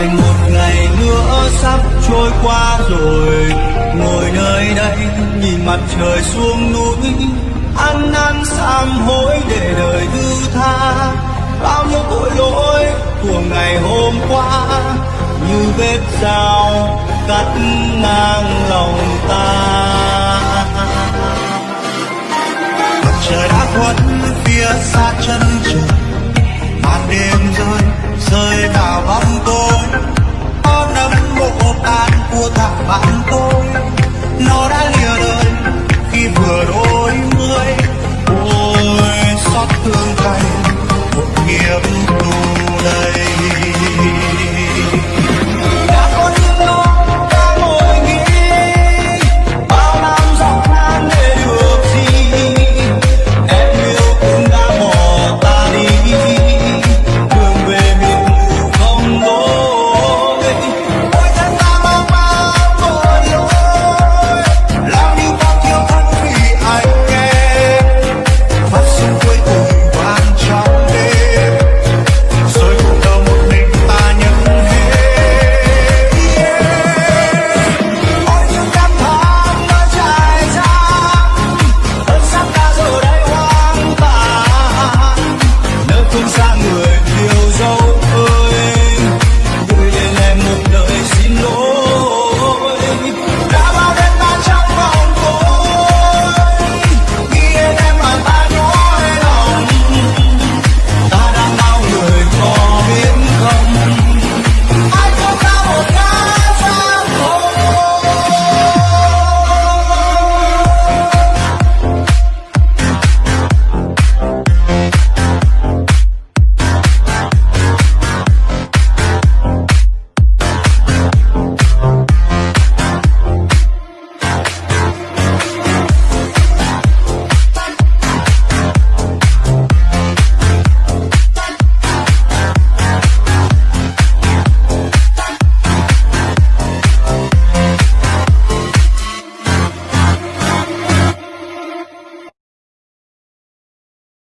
thành một ngày nữa sắp trôi qua rồi. Ngồi nơi đây, nhìn mặt trời xuống núi, ăn năn sám hối để đời thứ tha. Bao nhiêu tội lỗi của ngày hôm qua, như vết dao cắt ngang lòng ta. Mặt trời đã khuất, phía xa chân trời. vừa đôi mươi.